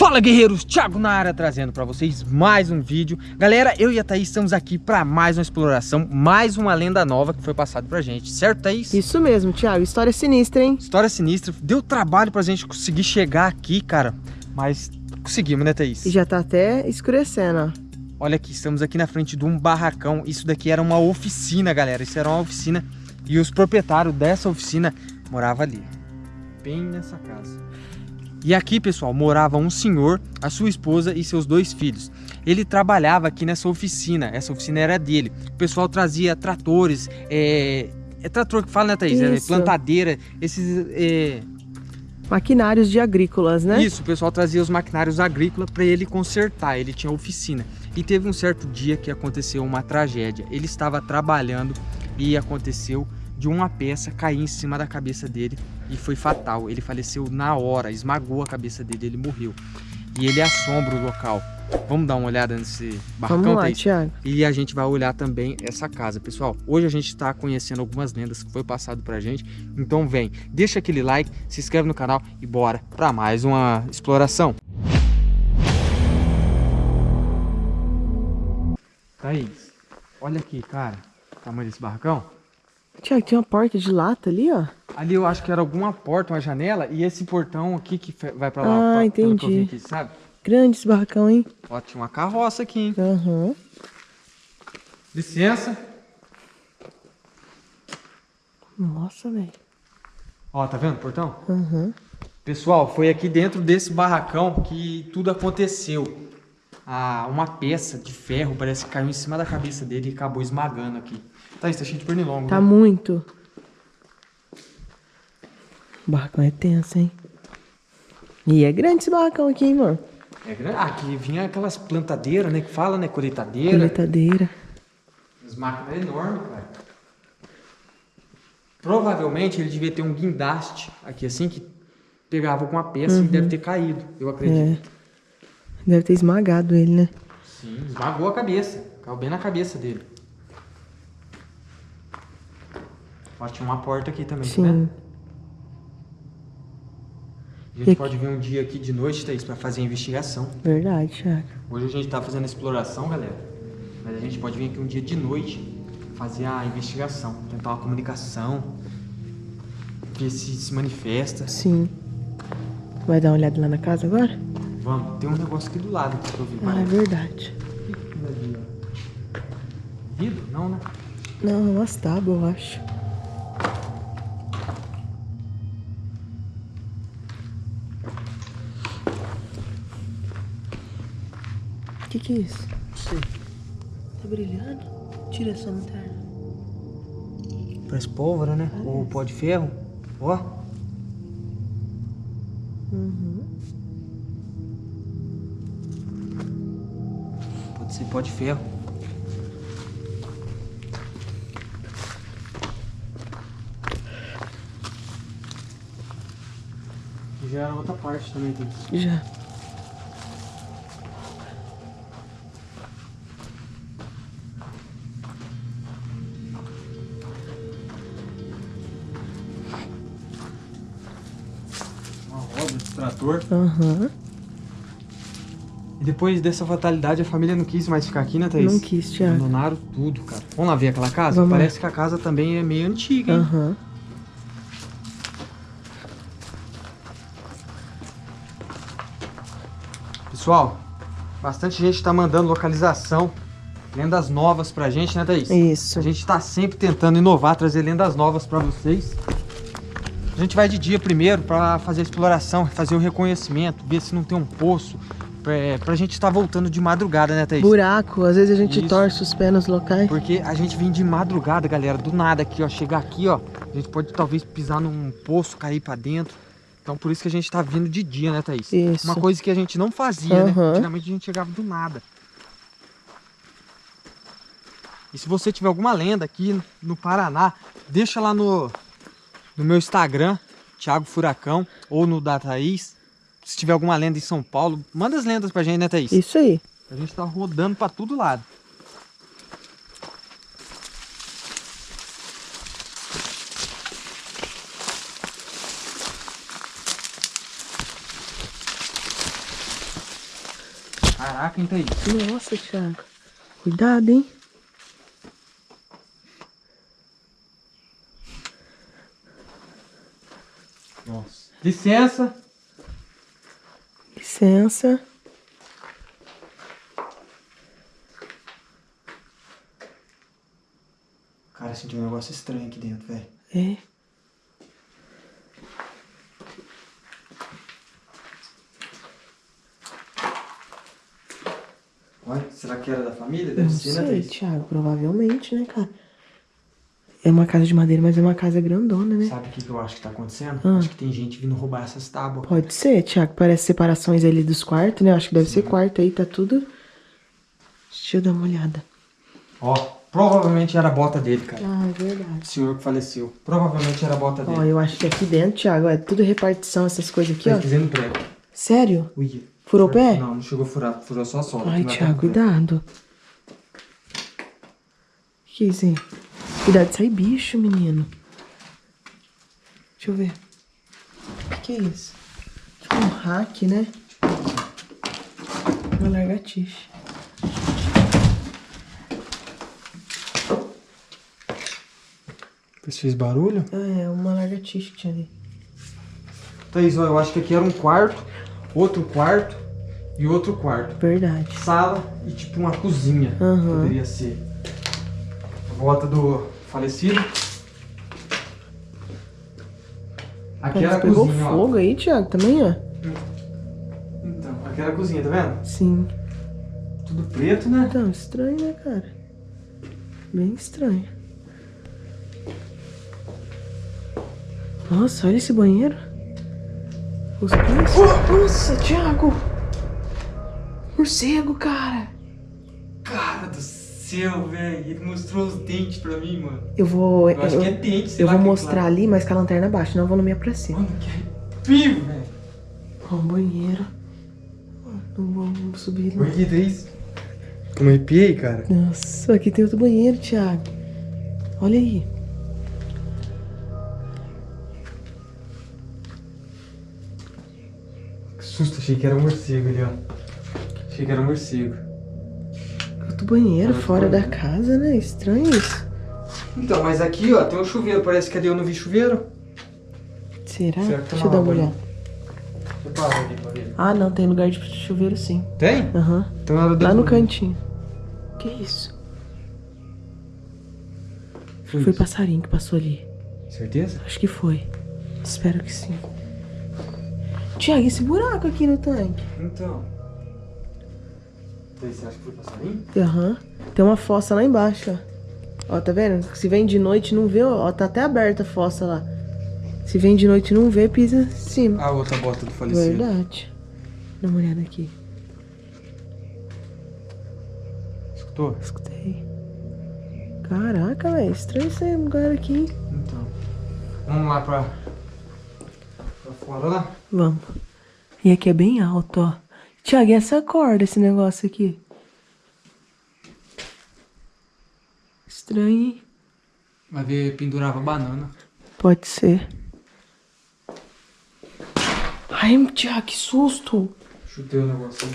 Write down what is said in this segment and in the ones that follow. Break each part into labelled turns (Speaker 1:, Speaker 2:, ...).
Speaker 1: Fala guerreiros, Thiago na área trazendo para vocês mais um vídeo Galera, eu e a Thaís estamos aqui para mais uma exploração Mais uma lenda nova que foi passada pra gente, certo Thaís?
Speaker 2: Isso mesmo, Thiago, história sinistra, hein?
Speaker 1: História sinistra, deu trabalho pra gente conseguir chegar aqui, cara Mas conseguimos, né Thaís?
Speaker 2: E já tá até escurecendo, ó
Speaker 1: Olha aqui, estamos aqui na frente de um barracão Isso daqui era uma oficina, galera Isso era uma oficina E os proprietários dessa oficina moravam ali Bem nessa casa e aqui, pessoal, morava um senhor, a sua esposa e seus dois filhos. Ele trabalhava aqui nessa oficina, essa oficina era dele. O pessoal trazia tratores, é, é trator que fala, né, Thaís? É, plantadeira, esses... É...
Speaker 2: Maquinários de agrícolas, né?
Speaker 1: Isso, o pessoal trazia os maquinários agrícolas para ele consertar, ele tinha oficina. E teve um certo dia que aconteceu uma tragédia. Ele estava trabalhando e aconteceu de uma peça cair em cima da cabeça dele e foi fatal. Ele faleceu na hora, esmagou a cabeça dele, ele morreu. E ele assombra o local. Vamos dar uma olhada nesse barcão,
Speaker 2: Vamos lá, Thiago.
Speaker 1: E a gente vai olhar também essa casa. Pessoal, hoje a gente está conhecendo algumas lendas que foi passado pra gente. Então vem, deixa aquele like, se inscreve no canal e bora para mais uma exploração. Thaís, olha aqui, cara, o tamanho desse barracão.
Speaker 2: Tiago, tem uma porta de lata ali, ó.
Speaker 1: Ali eu acho que era alguma porta, uma janela, e esse portão aqui que vai pra lá.
Speaker 2: Ah,
Speaker 1: pra,
Speaker 2: entendi.
Speaker 1: Aqui, sabe?
Speaker 2: Grande esse barracão, hein?
Speaker 1: Ó, tinha uma carroça aqui, hein?
Speaker 2: Uhum.
Speaker 1: Licença.
Speaker 2: Nossa, velho.
Speaker 1: Ó, tá vendo o portão?
Speaker 2: Uhum.
Speaker 1: Pessoal, foi aqui dentro desse barracão que tudo aconteceu. Ah, uma peça de ferro parece que caiu em cima da cabeça dele e acabou esmagando aqui. Tá, isso tá cheio de pernilongo,
Speaker 2: Tá
Speaker 1: né?
Speaker 2: muito. O barracão é tenso, hein? E é grande esse barracão aqui, hein, amor?
Speaker 1: É grande. Ah, aqui vinha aquelas plantadeiras, né? Que fala, né? Colheitadeira.
Speaker 2: Colheitadeira.
Speaker 1: As máquinas enormes, cara. Provavelmente ele devia ter um guindaste aqui assim, que pegava com a peça
Speaker 2: Uhum.
Speaker 1: e deve ter caído, eu acredito.
Speaker 2: É. Deve ter esmagado ele, né?
Speaker 1: Sim, esmagou a cabeça. Caiu bem na cabeça dele. Ó, tinha uma porta aqui também, tá
Speaker 2: Sim.
Speaker 1: vendo? A
Speaker 2: E
Speaker 1: gente
Speaker 2: aqui?
Speaker 1: pode vir um dia aqui de noite, Thaís, pra fazer a investigação.
Speaker 2: Verdade, Thiago.
Speaker 1: Hoje a gente tá fazendo a exploração, galera. Mas a gente pode vir aqui um dia de noite fazer a investigação, tentar uma comunicação, ver se se manifesta.
Speaker 2: Sim. Vai dar uma olhada lá na casa agora?
Speaker 1: Vamos, tem um negócio aqui do lado que eu vi.
Speaker 2: Ah, é verdade.
Speaker 1: Vidro? Não, né?
Speaker 2: Não, umas tábuas, eu acho. Que que é isso?
Speaker 1: Não sei.
Speaker 2: Tá brilhando? Tira essa lanterna.
Speaker 1: Parece pólvora, né? Ou pó de ferro. Ó.
Speaker 2: Uhum.
Speaker 1: Pode ser pó de ferro. Já era outra parte também tem.
Speaker 2: Já. Aham.
Speaker 1: E depois dessa fatalidade, a família não quis mais ficar aqui, né, Thaís?
Speaker 2: Não quis, Thiago.
Speaker 1: Abandonaram tudo, cara. Vamos lá ver aquela casa?
Speaker 2: Vamos lá.
Speaker 1: Parece que a casa também é meio antiga, hein?
Speaker 2: Aham.
Speaker 1: Pessoal, bastante gente tá mandando localização, lendas novas pra gente, né, Thaís?
Speaker 2: Isso.
Speaker 1: A gente tá sempre tentando inovar, trazer lendas novas pra vocês. A gente vai de dia primeiro pra fazer a exploração, fazer o reconhecimento, ver se não tem um poço, pra, pra gente estar voltando de madrugada, né, Thaís?
Speaker 2: Buraco, às vezes a gente
Speaker 1: Isso.
Speaker 2: torce os pés nos locais.
Speaker 1: Porque a gente vem de madrugada, galera, do nada aqui, ó. Chegar aqui, ó, a gente pode talvez pisar num poço, cair pra dentro. Então por isso que a gente tá vindo de dia, né, Thaís?
Speaker 2: Isso.
Speaker 1: Uma coisa que a gente não fazia, né?
Speaker 2: Aham.
Speaker 1: Antigamente a gente chegava do nada. E se você tiver alguma lenda aqui no Paraná, deixa lá no, no meu Instagram, Thiago Furacão, ou no da Thaís. Se tiver alguma lenda em São Paulo, manda as lendas pra gente, né, Thaís?
Speaker 2: Isso aí.
Speaker 1: A gente tá rodando pra todo lado. Caraca, entra aí.
Speaker 2: Nossa, Thiago. Cuidado, hein?
Speaker 1: Nossa. Licença.
Speaker 2: Licença.
Speaker 1: Cara, senti um negócio estranho aqui dentro, velho.
Speaker 2: É.
Speaker 1: Olha, será que era da família? Deve
Speaker 2: Não
Speaker 1: ser, né,
Speaker 2: sei,
Speaker 1: Thaís?
Speaker 2: Thiago. Provavelmente, né, cara? É uma casa de madeira, mas é uma casa grandona, né?
Speaker 1: Sabe o que, que eu acho que tá acontecendo?
Speaker 2: Ah.
Speaker 1: Acho que tem gente vindo roubar essas tábuas.
Speaker 2: Pode ser, Thiago. Parece separações ali dos quartos, né? Acho que deve ser quarto aí, tá tudo. Deixa eu dar uma olhada.
Speaker 1: Ó, provavelmente era a bota dele, cara.
Speaker 2: Ah, é verdade.
Speaker 1: O senhor que faleceu. Provavelmente era a bota
Speaker 2: Ó,
Speaker 1: dele.
Speaker 2: eu acho que aqui dentro, Thiago, é tudo repartição, essas coisas aqui,
Speaker 1: Tá
Speaker 2: ó.
Speaker 1: fazendo prego.
Speaker 2: Sério?
Speaker 1: Ui.
Speaker 2: Furou o pé?
Speaker 1: Não, não chegou a furar. Furou só a sola.
Speaker 2: Ai,
Speaker 1: é
Speaker 2: Thiago,
Speaker 1: prego.
Speaker 2: cuidado. Que isso, hein? Cuidado de sair bicho, menino. Deixa eu ver. O que, que é isso? Tipo um hack, né? Uma largatixa.
Speaker 1: Você fez barulho?
Speaker 2: É uma largatixa que tinha ali.
Speaker 1: Thaís, ó, eu acho que aqui era um quarto, outro quarto e outro quarto.
Speaker 2: Verdade.
Speaker 1: Sala e tipo uma cozinha.
Speaker 2: Aham.
Speaker 1: Poderia ser. Bota do falecido. Aqui era a
Speaker 2: pegou
Speaker 1: cozinha, ó.
Speaker 2: fogo aí, Thiago, também, ó.
Speaker 1: Então, aqui era a cozinha, tá vendo?
Speaker 2: Sim.
Speaker 1: Tudo preto, né?
Speaker 2: Então, estranho, né, cara? Bem estranho. Nossa, olha esse banheiro. Os pés. Nossa, Thiago! Morcego, cara!
Speaker 1: Cara do céu, velho. Ele mostrou os dentes pra mim, mano.
Speaker 2: Eu vou.
Speaker 1: Eu acho
Speaker 2: eu,
Speaker 1: que é dente, sei
Speaker 2: eu vou
Speaker 1: é
Speaker 2: mostrar
Speaker 1: claro.
Speaker 2: ali, mas com a lanterna abaixo, não vou no minha pra cima.
Speaker 1: Mano, que arrepio, velho.
Speaker 2: Ó, um banheiro. Não vou subir. Não.
Speaker 1: Que isso? Eu me arrepiei, cara.
Speaker 2: Nossa, aqui tem outro banheiro, Thiago. Olha aí.
Speaker 1: Que susto, achei que era um morcego ali, ó. Achei que era um morcego.
Speaker 2: Outro banheiro
Speaker 1: Outro
Speaker 2: fora da casa, né? Estranho isso.
Speaker 1: Então, mas aqui, ó, tem um chuveiro. Parece que ali eu não vi chuveiro.
Speaker 2: Será?
Speaker 1: Será
Speaker 2: Deixa eu dar uma olhada. Ah, não, tem lugar de chuveiro sim.
Speaker 1: Tem?
Speaker 2: Aham.
Speaker 1: Então era do
Speaker 2: Lá no cantinho. Que isso?
Speaker 1: Foi
Speaker 2: Foi
Speaker 1: isso.
Speaker 2: passarinho que passou ali.
Speaker 1: Certeza?
Speaker 2: Acho que foi. Espero que sim. Tiago, esse buraco aqui no tanque.
Speaker 1: Então. Você acha que foi passarinho?
Speaker 2: Aham. Tem uma fossa lá embaixo, ó. Ó, tá vendo? Se vem de noite e não vê, ó, tá até aberta a fossa lá. Se vem de noite e não vê, pisa em cima.
Speaker 1: A outra bota do falecido.
Speaker 2: Verdade. Dá uma olhada aqui.
Speaker 1: Escutou?
Speaker 2: Escutei. Caraca, velho. Estranho esse lugar aqui, hein?
Speaker 1: Então. Vamos lá pra. pra fora lá?
Speaker 2: Vamos. E aqui é bem alto, ó. Tiago, e essa corda, esse negócio aqui? Estranho, hein?
Speaker 1: Vai ver, pendurava banana.
Speaker 2: Pode ser. Ai, Tiago, que susto!
Speaker 1: Chutei o negócio aí.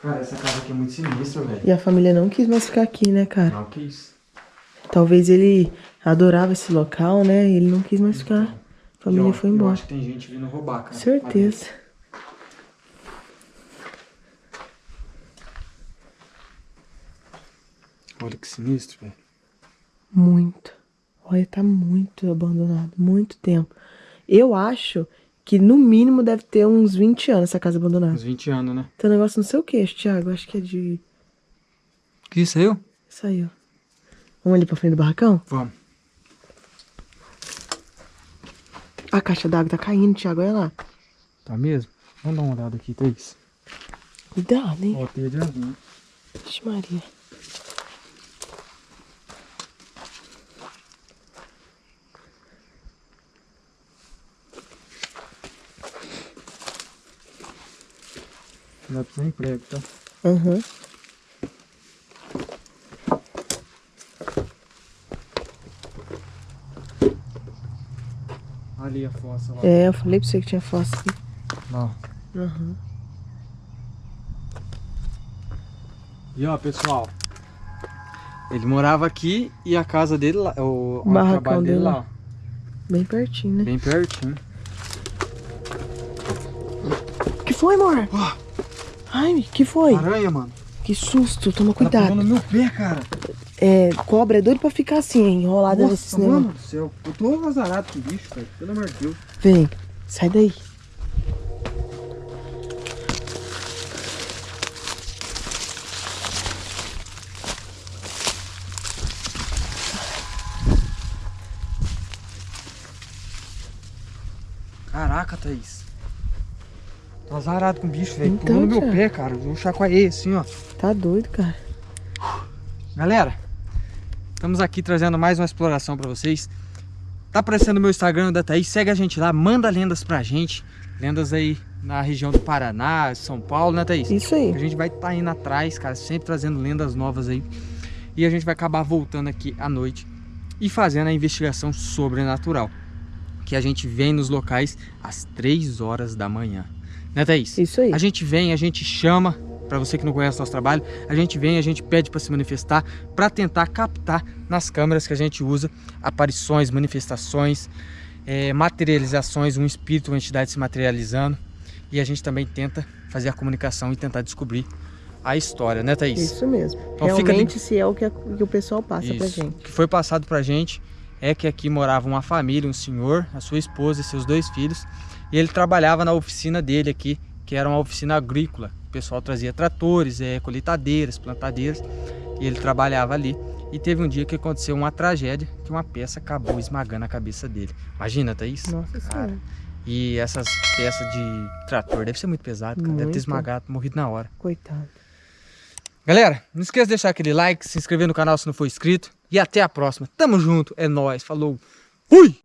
Speaker 1: Cara, essa casa aqui é muito sinistra, velho.
Speaker 2: E a família não quis mais ficar aqui, né, cara?
Speaker 1: Não, que isso.
Speaker 2: Talvez ele adorava esse local, né? E ele não quis mais ficar. A família
Speaker 1: Eu-
Speaker 2: foi
Speaker 1: Eu
Speaker 2: embora.
Speaker 1: acho que tem gente vindo roubar, cara.
Speaker 2: Certeza.
Speaker 1: Olha que sinistro, velho.
Speaker 2: Muito. Olha, tá muito abandonado. Muito tempo. Eu acho que no mínimo deve ter uns 20 anos essa casa abandonada.
Speaker 1: Uns 20 anos, né?
Speaker 2: Tem um negócio no seu queixo, Thiago. Acho que é de.
Speaker 1: Que aí,
Speaker 2: ó. Vamos ali pra frente do barracão?
Speaker 1: Vamos.
Speaker 2: A caixa d'água tá caindo, Thiago. Olha lá.
Speaker 1: Tá mesmo? Vamos dar uma olhada aqui, Thaís.
Speaker 2: Cuidado, hein?
Speaker 1: Ó, teia de aranha.
Speaker 2: Vixe, Maria.
Speaker 1: Cuidado sem prego, tá?
Speaker 2: Aham.
Speaker 1: Ali a fossa lá.
Speaker 2: É, eu falei pra você que tinha fossa aqui.
Speaker 1: Ó.
Speaker 2: Uhum.
Speaker 1: E ó, pessoal. Ele morava aqui e a casa dele lá, o, o trabalho dele lá,
Speaker 2: lá. Bem pertinho, né?
Speaker 1: bem pertinho.
Speaker 2: que foi, amor?
Speaker 1: Ó.
Speaker 2: Ai, que foi?
Speaker 1: Aranha, mano.
Speaker 2: Que susto, toma
Speaker 1: Tá
Speaker 2: cuidado.
Speaker 1: pulando no meu pé, cara.
Speaker 2: É, cobra é doido pra ficar assim, enrolada nesse
Speaker 1: Nossa,
Speaker 2: negócio.
Speaker 1: mano do céu. Eu tô azarado com o bicho, velho. Pelo amor de Deus.
Speaker 2: Vem, sai daí.
Speaker 1: Caraca, Thaís. Tô azarado com o bicho, velho.
Speaker 2: Então,
Speaker 1: Pulou no meu pé, cara. Eu chacoalhei assim, ó.
Speaker 2: Tá doido, cara.
Speaker 1: Galera, estamos aqui trazendo mais uma exploração pra vocês. Tá aparecendo no meu Instagram da Thaís, segue a gente lá, manda lendas pra gente. Lendas aí na região do Paraná, São Paulo, né Thaís?
Speaker 2: Isso aí.
Speaker 1: A gente vai estar indo atrás, cara, sempre trazendo lendas novas aí. E a gente vai acabar voltando aqui à noite e fazendo a investigação sobrenatural. Que a gente vem nos locais às 3 horas da manhã. Né, Thaís?
Speaker 2: Isso aí.
Speaker 1: A gente vem, a gente chama, para você que não conhece nosso trabalho, a gente vem, a gente pede para se manifestar, para tentar captar nas câmeras que a gente usa aparições, manifestações, eh, materializações, um espírito, uma entidade se materializando. E a gente também tenta fazer a comunicação e tentar descobrir a história, né, Thaís?
Speaker 2: Isso mesmo.
Speaker 1: Então fica
Speaker 2: Realmente, se é o que, a- que o pessoal passa pra
Speaker 1: Isso.
Speaker 2: gente.
Speaker 1: O que foi passado pra gente é que aqui morava uma família, um senhor, a sua esposa e seus dois filhos. E ele trabalhava na oficina dele aqui, que era uma oficina agrícola. O pessoal trazia tratores, é, colheitadeiras, plantadeiras. E ele trabalhava ali. E teve um dia que aconteceu uma tragédia, que uma peça acabou esmagando a cabeça dele. Imagina, Thaís?
Speaker 2: Nossa senhora.
Speaker 1: E essas peças de trator deve ser muito pesado, cara. Deve ter
Speaker 2: Muito.
Speaker 1: esmagado, morrido na hora.
Speaker 2: Coitado.
Speaker 1: Galera, não esqueça de deixar aquele like, se inscrever no canal se não for inscrito. E até a próxima. Tamo junto, é nóis, falou. Fui!